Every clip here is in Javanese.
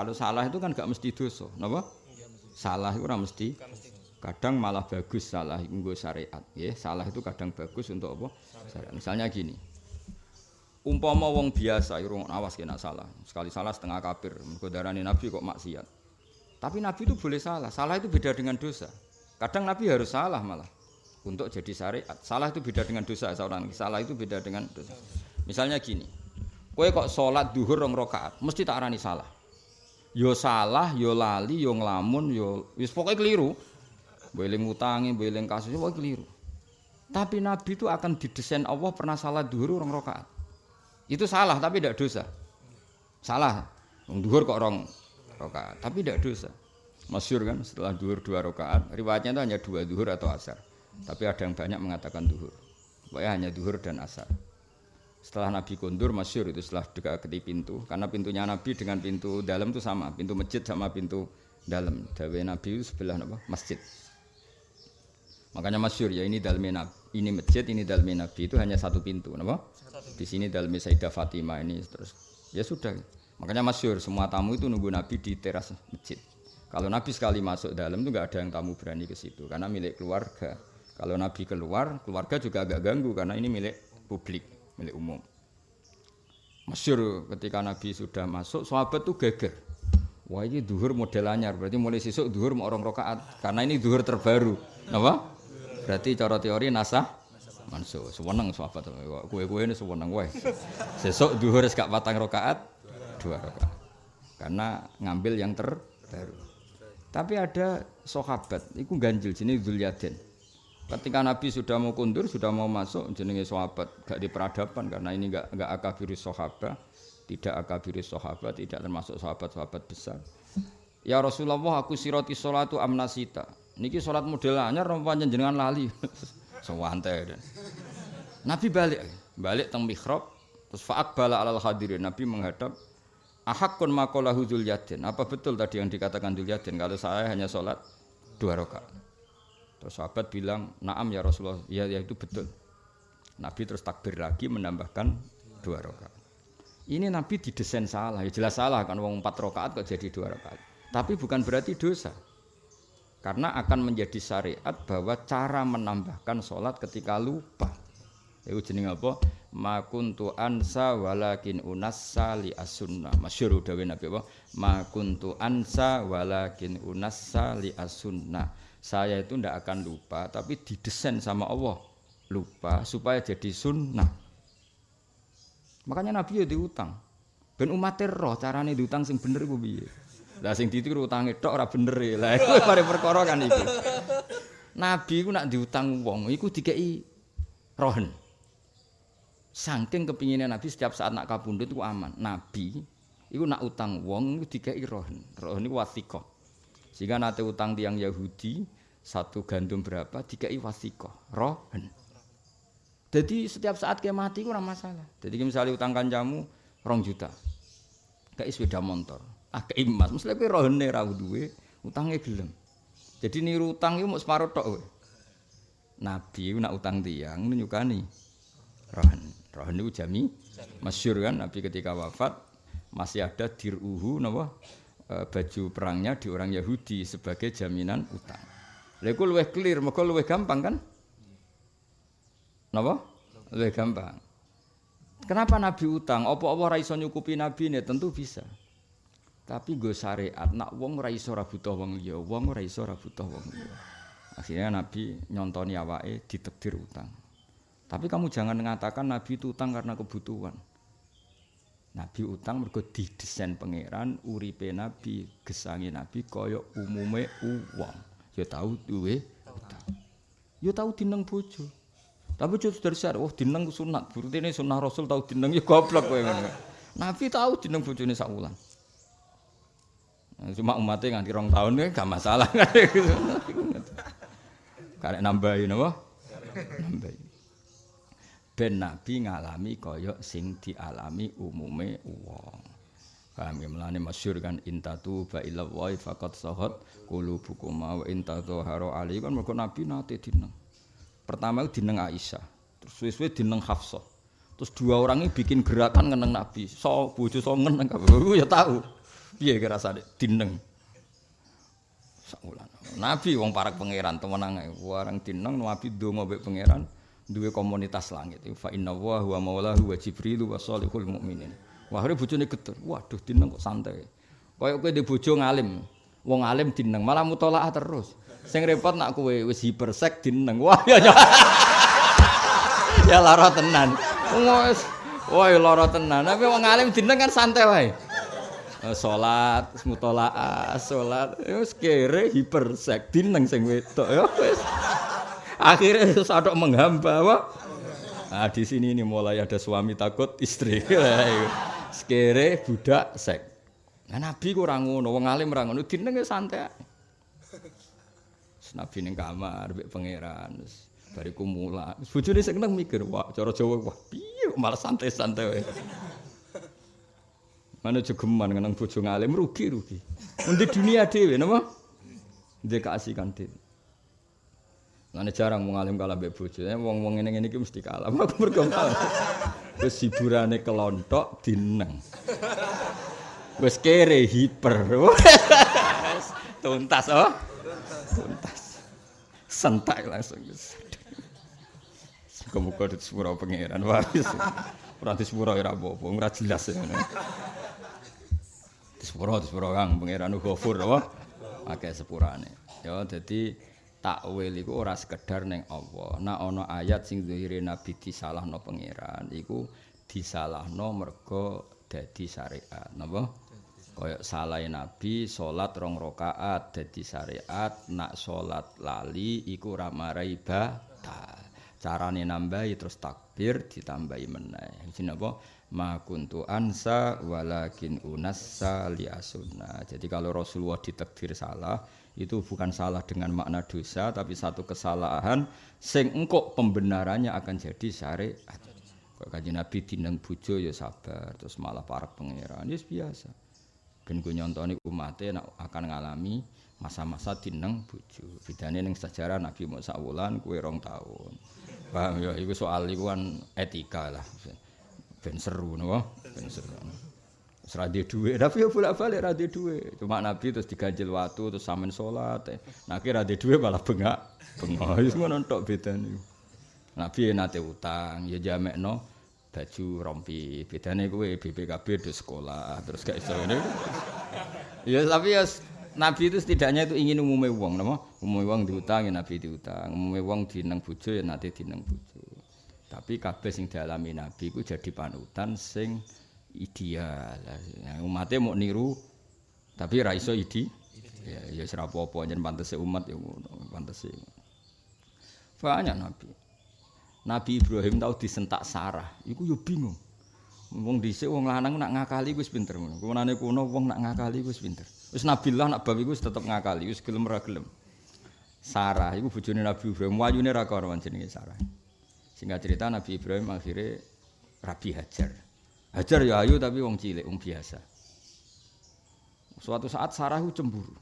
Kalau salah itu kan gak mesti dosa, napa? Salah itu ora mesti. Kadang malah bagus salah nggo syariat, ya. Salah itu kadang bagus untuk apa? Syariat. Misalnya gini. Umpama wong biasa iku awas kena salah. Sekali salah setengah kafir. Mergo darani Nabi kok maksiat. Tapi Nabi itu boleh salah. Salah itu beda dengan dosa. Kadang Nabi harus salah malah untuk jadi syariat. Salah itu beda dengan dosa seorang. Salah itu beda dengan dosa. Misalnya gini. Kowe kok sholat duhur rong rakaat, mesti tak arani salah. Yo salah, yo lali, yo ngelamun, yo wis pokoknya keliru. Beling utangi, beling kasus, pokoknya keliru. Tapi Nabi itu akan didesain Allah pernah salah duhur rong rakaat. Itu salah tapi tidak dosa. Salah. Duhur kok rong rakaat, tapi tidak dosa. Masyur kan setelah duhur dua rakaat, riwayatnya itu hanya dua duhur atau asar. Tapi ada yang banyak mengatakan duhur. Pokoknya hanya duhur dan asar. Setelah Nabi kondur, masyur itu setelah dekati pintu. Karena pintunya Nabi dengan pintu dalam itu sama. Pintu masjid sama pintu dalam. Dawe Nabi itu sebelah apa? masjid. Makanya masyur ya ini dalmi Nabi. Ini masjid, ini dalmi Nabi itu hanya satu pintu. Apa? Di sini dalmi Sayyidah Fatimah ini terus. Ya sudah. Makanya masyur semua tamu itu nunggu Nabi di teras masjid. Kalau Nabi sekali masuk dalam itu nggak ada yang tamu berani ke situ karena milik keluarga. Kalau Nabi keluar, keluarga juga agak ganggu karena ini milik publik milik umum. Masyur ketika Nabi sudah masuk, sahabat tuh geger. Wah ini duhur model anyar, berarti mulai sesuk duhur orang rokaat, karena ini duhur terbaru. Apa? Berarti cara teori nasah mansuh. Sewenang sahabat, kue-kue ini sewenang. Wah, sesuk duhur gak patang rokaat, dua rokaat. Karena ngambil yang terbaru. Tapi ada sahabat, itu ganjil, jenis Zulyaden. Ketika Nabi sudah mau kundur, sudah mau masuk, jenenge sahabat, gak di peradaban karena ini gak gak akabiri sahabat, tidak akabiri sahabat, tidak termasuk sahabat-sahabat besar. Ya Rasulullah, aku siroti sholatu amnasita. Niki sholat model anyar rompanya jenengan lali. Sewante. Nabi balik, balik teng mihrab, terus faak bala alal hadirin. Nabi menghadap Ahakun makolahu Dzul Apa betul tadi yang dikatakan Dzul kalau saya hanya sholat dua rakaat? Terus sahabat bilang, "Na'am ya Rasulullah." Ya, ya itu betul. Nabi terus takbir lagi menambahkan dua rakaat. Ini Nabi didesain salah, ya jelas salah kan wong empat rakaat kok jadi dua rakaat. Tapi bukan berarti dosa. Karena akan menjadi syariat bahwa cara menambahkan sholat ketika lupa. Itu jeneng apa? Ma kuntu ansa walakin unassa li as-sunnah. Masyhur dawuh Nabi apa? Ma kuntu ansa walakin unassa li as-sunnah saya itu tidak akan lupa, tapi didesain sama Allah lupa supaya jadi sunnah. Makanya Nabi ya diutang. Ben umat roh carane diutang sing bener iku piye? Lah sing ditiru utange tok ora bener e. Lah iku mari perkara kan iku. Nabi iku nak diutang wong iku dikeki rohen. Saking kepinginnya Nabi setiap saat nak kabundut itu aman. Nabi iku nak utang wong iku dikeki rohen. Rohen iku wasikoh. Sehingga nanti utang tiang Yahudi satu gandum berapa dikai wasikoh rohen. Jadi setiap saat dia mati kurang masalah. Jadi misalnya utang kancamu rong juta, kayak sepeda motor, ah kayak emas, mesti lebih rohen nih rawu duwe, utangnya gelem. Jadi niru utang itu mau separuh tok. Nabi nak utang tiang nyukani rohen. Rohen itu jami, masyur kan Nabi ketika wafat masih ada diruhu napa Eh, baju perangnya di orang Yahudi sebagai jaminan utang. Lha iku luwih clear, mergo luwih gampang kan? Napa? Luwih gampang. Kenapa Nabi utang? Apa-apa ora iso nyukupi Nabi ini? Tentu bisa. Tapi gue syariat, nak wong ora iso ora butuh wong liya, wong ora iso ora butuh wong liya. Akhirnya Nabi nyontoni awake ditekdir utang. Tapi kamu jangan mengatakan Nabi itu utang karena kebutuhan. Nabi utang mergo didesain pangeran uripe Nabi, gesangi Nabi kaya umume uwong. Ya tahu duwe utang. Ya tahu dineng bojo. Tapi bojo dari syar, oh dineng sunat. Berarti ini sunnah Rasul tahu dineng ya goblok kowe ngono. Nabi tahu dineng bojone sak wulan. Cuma umatnya nganti rong tahun ini gak masalah. Karek nambahin apa? Nambahin. Ben nabi ngalami kaya sing dialami umume wong. Paham ya melane masyhur kan intatu ba ila wa faqat sahat qulubukum wa intatu haro ali kan mergo nabi nate dineng. Pertama dineng Aisyah, terus suwe-suwe dineng Hafsah. Terus dua orang ini bikin gerakan ngeneng nabi. So bojo so ngeneng ya tahu. Piye kira dineng. Sakulan. Nabi wong parak pangeran temenang ae. Warang dineng nabi ndonga mbek pangeran duwe komunitas langit. Fa inna wa huwa maulahu wa jibril wa salihul mukminin. Wah, bojone geter. Waduh dineng kok santai. Kaya kowe di bojo ngalim. Wong alim dineng malah mutolaah terus. Sing repot nak kowe wis hipersek dineng. Wah ya ya. ya lara tenan. Wis wah lara tenan. Tapi wong alim dineng kan santai wae. Eh, salat, mutolaah, salat, wis kere hipersek dineng sing wedok ya wis. Akhirnya sadok menghamba apa? Nah, di sini ini mulai ada suami takut istri. Sekere budak sek. Nah, Nabi kurang ngono, wong alim ora ngono, dineng santai. Nabi ning kamar mbek pangeran. Bariku mula. Bojone seneng mikir, wah cara Jawa wah piye malah santai-santai. Mana jogeman ngenang bojo ngalim rugi rugi. Undi dunia dhewe napa? Ndek keasikan dhewe. Mana jarang mau ngalim kalah mbek bojo. Eh, wong-wong ngene-ngene iki mesti kalah. Aku mergo Wis hiburane kelontok dineng. Wis kere hiper. Tuntas oh. Tuntas. Sentak langsung. Muga-muga di sepura pangeran. Wah, ora di sepura apa-apa, ora jelas ya. Di sepura, di sepura Kang pangeran Ghafur apa? Akeh sepurane. Ya dadi takwil iku ora sekedar ning Allah. Nah ana ayat sing zahire nabi disalahno pangeran iku disalahno mergo dadi syariat. Napa? Kaya salah nabi salat rong rakaat dadi syariat, nak salat lali iku ora marai batal. Carane nambahi terus takbir ditambahi meneh. Jenenge apa? ma kuntu ansa walakin unassa li asunna. Jadi kalau Rasulullah ditakdir salah, itu bukan salah dengan makna dosa tapi satu kesalahan sing engkok pembenarannya akan jadi syariat. Kalau kaji Nabi dineng bojo ya sabar, terus malah para pangeran ya biasa. Ben gue nyontoni umatnya akan ngalami masa-masa dineng bojo. Bedane ning sejarah Nabi Musa wulan kue rong tahun. Paham? Ya, itu soal itu kan etika lah. ben seru napa? Ben seru. Ra duwe tapi yo bolak-balik ra duwe cuma nabi terus diganjil watu terus sampean salat nah ki ra duwe malah bengak. Bengak. Wis ngono tok bedane. Nabi nate utang ya jamekno baju rompi. Bedane kuwe BPKB do sekolah terus gak iso ngene. Ya tapi ya Nabi itu setidaknya itu ingin umumnya uang, nama umumnya uang diutang ya Nabi diutang, umumnya uang dineng bujo ya nanti dineng bujo. Tapi kabeh sing dialami Nabi ku jadi panutan sing ideal. Ya, umatnya mau niru tapi ra iso idi. Ya ya ora apa-apa yen pantese umat ya pantese. Banyak Nabi. Nabi Ibrahim tau disentak Sarah, iku yo bingung. Wong dhisik wong lanang nak ngakali wis pinter ngono. Kuwanane kuno wong nak ngakali wis pinter. Wis nabilah nak babi wis tetep ngakali, wis gelem ra gelem. Sarah iku bojone Nabi Ibrahim, wayune ra karo jenenge Sarah. Singkat cerita Nabi Ibrahim akhirnya Rabi Hajar. Hajar ya ayu tapi wong cilik, wong biasa. Suatu saat Sarah itu cemburu.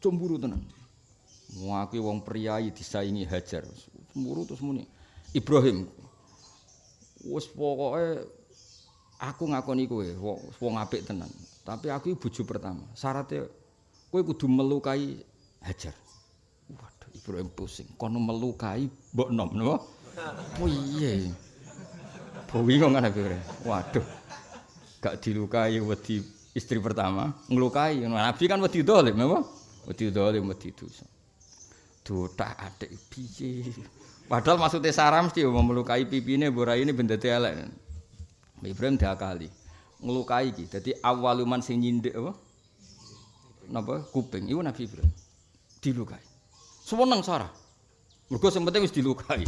Cemburu tenan. Mengakui wong priayi disaingi Hajar. Cemburu terus muni. Ibrahim. Wes pokoknya aku ngakoni kowe wong apik tenan. Tapi aku bojo pertama. Syaratnya kowe kudu melukai Hajar. Waduh, Ibrahim pusing. Kono melukai mbok nom, napa? Oh iya. Bowi kok ngene kira. Waduh. Gak dilukai wedi istri pertama, ngelukai. Nabi kan wedi dolim, apa? Wedi dolim, wedi dosa. Dotak adik piye. Padahal maksudnya Sarah mesti mau melukai pipine borai ini benda elek. Ibrahim diakali. Ngelukai iki. Dadi awaluman sing nyindik apa? Napa? Kuping. Iku Nabi Ibrahim. Dilukai. Seneng Sarah. Mergo sing penting wis dilukai.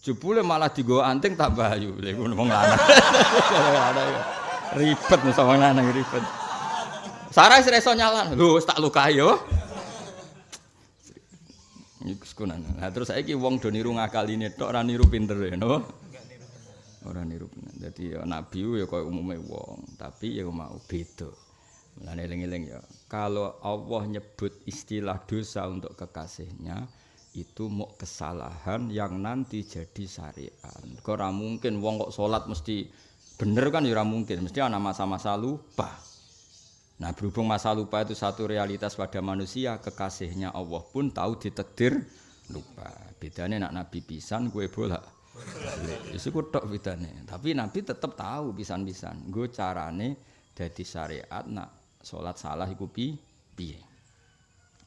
Jebule malah digo anting tak bayu. Ngono wong lanang. Ribet mesti wong lanang ribet. Sarah wis iso nyalan. Lho wis tak lukai yo. Iku sekunan. Nah terus saiki wong do niru ngakaline tok ora niru pinter no? Ora niru pinter. Dadi ya nabi ya koyo umume wong, tapi ya mau beda. Mulane eling-eling ya. Kalau Allah nyebut istilah dosa untuk kekasihnya, itu mau kesalahan yang nanti jadi syariat. Kok ora mungkin wong kok salat mesti bener kan ya ora mungkin, mesti ana masa-masa lupa. Nah berhubung masa lupa itu satu realitas pada manusia, kekasihnya Allah pun tahu ditakdir lupa. Bedanya nak Nabi pisan, gue bolak. Itu tok bedanya. Tapi Nabi tetap tahu pisan-pisan. Gue carane jadi syariat nak sholat salah iku pi piye.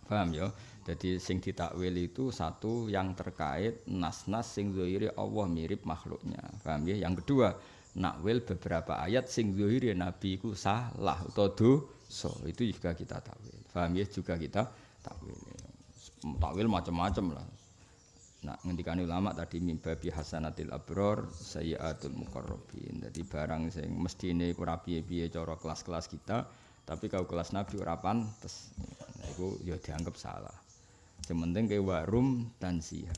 Paham ya? Jadi sing ditakwil itu satu yang terkait nas-nas sing zahiri Allah mirip makhluknya. Paham ya? Yang kedua, nakwil beberapa ayat sing zahiri Nabi ku salah atau dosa. Itu juga kita takwil. Paham ya? Juga kita takwil. Takwil macam-macam lah. Nah, ngendikan ulama tadi mimbabi hasanatil abror sayyatul muqarrabin. Jadi barang sing mestine ora piye-piye cara kelas-kelas kita, tapi kalau kelas Nabi ora pantes. Nah, iku ya dianggap salah. Yang penting ke warum dan siha.